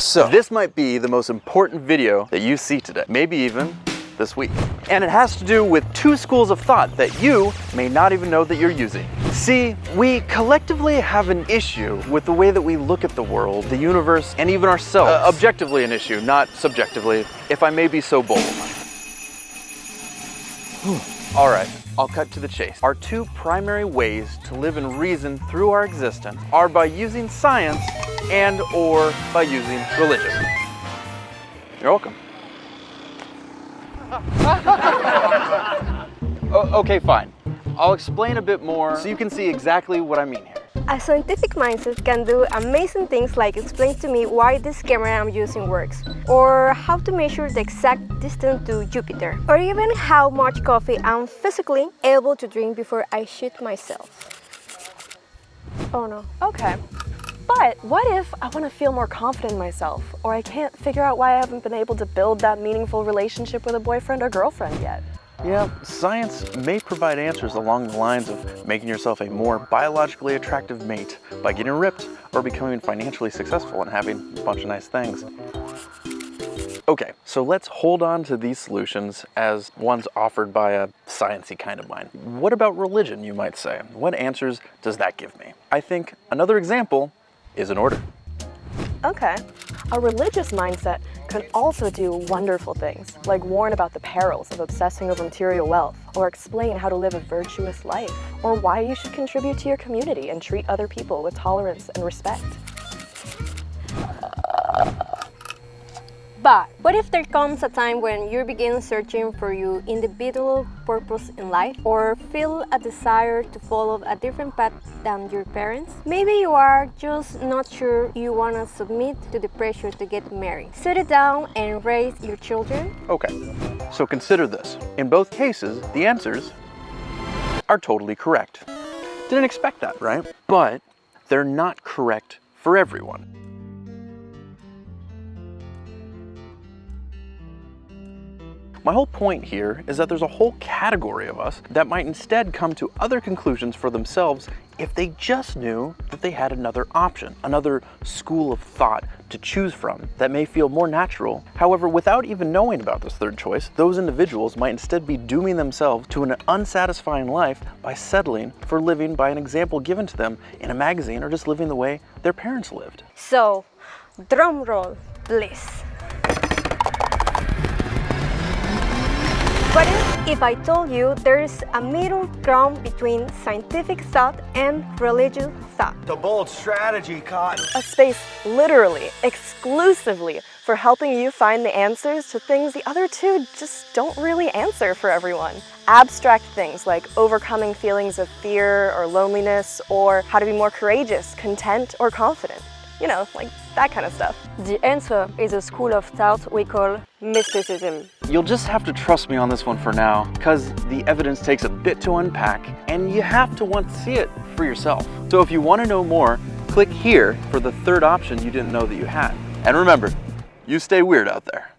So, this might be the most important video that you see today, maybe even this week. And it has to do with two schools of thought that you may not even know that you're using. See, we collectively have an issue with the way that we look at the world, the universe, and even ourselves. Uh, objectively an issue, not subjectively, if I may be so bold. All right, I'll cut to the chase. Our two primary ways to live in reason through our existence are by using science and or by using religion. You're welcome. okay, fine. I'll explain a bit more so you can see exactly what I mean here. A scientific mindset can do amazing things like explain to me why this camera I'm using works, or how to measure the exact distance to Jupiter, or even how much coffee I'm physically able to drink before I shoot myself. Oh no. Okay. But what if I want to feel more confident in myself, or I can't figure out why I haven't been able to build that meaningful relationship with a boyfriend or girlfriend yet? Yeah, science may provide answers along the lines of making yourself a more biologically attractive mate by getting ripped or becoming financially successful and having a bunch of nice things. Okay, so let's hold on to these solutions as ones offered by a sciencey kind of mind. What about religion, you might say? What answers does that give me? I think another example is an order. Okay. A religious mindset can also do wonderful things, like warn about the perils of obsessing over material wealth, or explain how to live a virtuous life, or why you should contribute to your community and treat other people with tolerance and respect. But what if there comes a time when you begin searching for your individual purpose in life or feel a desire to follow a different path than your parents? Maybe you are just not sure you want to submit to the pressure to get married. Settle down and raise your children? Okay, so consider this. In both cases, the answers are totally correct. Didn't expect that, right? But they're not correct for everyone. My whole point here is that there's a whole category of us that might instead come to other conclusions for themselves if they just knew that they had another option, another school of thought to choose from that may feel more natural. However, without even knowing about this third choice, those individuals might instead be dooming themselves to an unsatisfying life by settling for living by an example given to them in a magazine or just living the way their parents lived. So, drum roll, please. If I told you there's a middle ground between scientific thought and religious thought? The bold strategy, Cotton. A space literally, exclusively for helping you find the answers to things the other two just don't really answer for everyone. Abstract things like overcoming feelings of fear or loneliness or how to be more courageous, content, or confident. You know, like that kind of stuff. The answer is a school of thought we call mysticism. You'll just have to trust me on this one for now, because the evidence takes a bit to unpack, and you have to want to see it for yourself. So if you want to know more, click here for the third option you didn't know that you had. And remember, you stay weird out there.